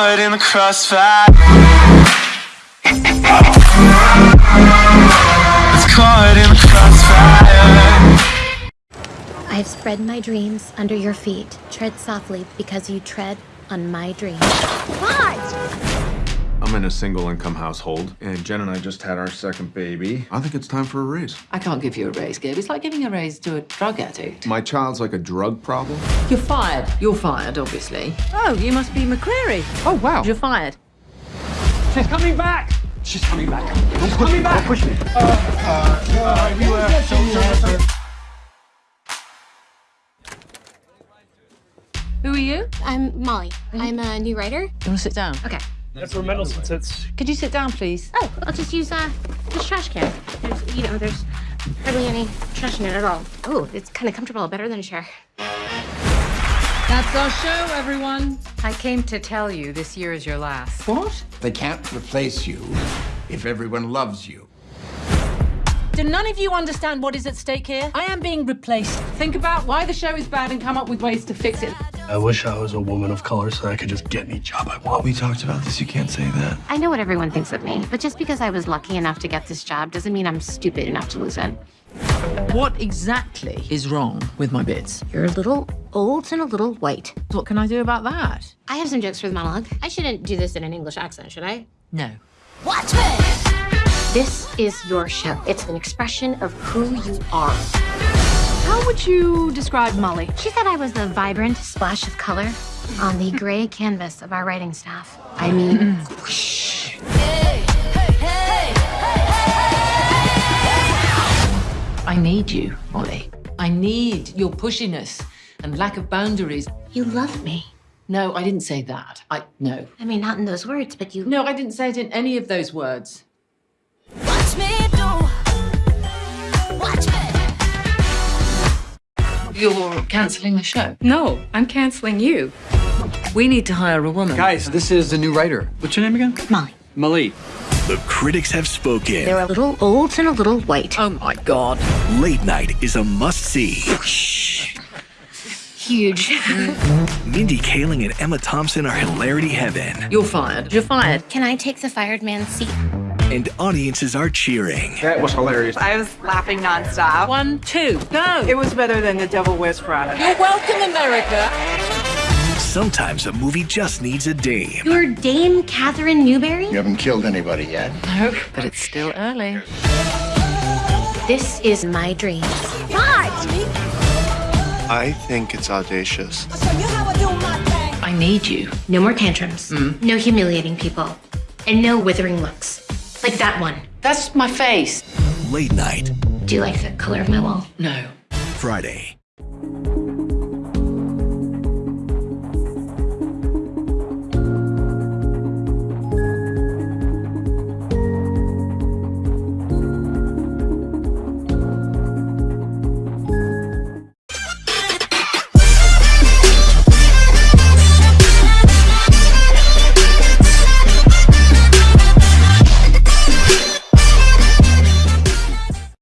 caught in the crossfire. It's caught in the crossfire. I've spread my dreams under your feet. Tread softly because you tread on my dreams. I'm in a single income household, and Jen and I just had our second baby. I think it's time for a raise. I can't give you a raise, Gabe. It's like giving a raise to a drug addict. My child's like a drug problem. You're fired. You're fired, obviously. Oh, you must be McCreary. Oh, wow. You're fired. She's coming back! She's coming back. She's coming back! push me. Uh, uh, Who are you? I'm Molly. I'm a new writer. You want to sit down? Okay. That's where Mendelssohn sits. Could you sit down, please? Oh, I'll just use uh, this trash can. There's, you know, there's hardly any trash in it at all. Oh, it's kind of comfortable, better than a chair. That's our show, everyone. I came to tell you this year is your last. What? They can't replace you if everyone loves you. Do none of you understand what is at stake here? I am being replaced. Think about why the show is bad and come up with ways to fix it. I wish I was a woman of color so I could just get any job I want. We talked about this. You can't say that. I know what everyone thinks of me, but just because I was lucky enough to get this job doesn't mean I'm stupid enough to lose it. What exactly is wrong with my bits? You're a little old and a little white. What can I do about that? I have some jokes for the monologue. I shouldn't do this in an English accent, should I? No. Watch me! This is your show. It's an expression of who you are. How would you describe Molly? She said I was the vibrant splash of color on the gray canvas of our writing staff. I mean, whoosh. I need you, Molly. I need your pushiness and lack of boundaries. You love me. No, I didn't say that. I no. I mean, not in those words, but you. No, I didn't say it in any of those words. You're cancelling the show. No, I'm canceling you. We need to hire a woman. Guys, this is the new writer. What's your name again? Molly. Malik. The critics have spoken. They're a little old and a little white. Oh my god. Late Night is a must-see. Huge. Mindy Kaling and Emma Thompson are hilarity heaven, You're fired. You're fired. Can I take the fired man's seat? And audiences are cheering. That was hilarious. I was laughing nonstop. One, two, go. It was better than The Devil Wears Prada. You're welcome, America. Sometimes a movie just needs a dame. You're Dame Katherine Newbury? You haven't killed anybody yet. No, but it's still early. This is my dream. I think it's audacious. I need you. No more tantrums. Mm. No humiliating people. And no withering looks. Like that one. That's my face. Late Night, Do you like the color of my wall? No. Friday.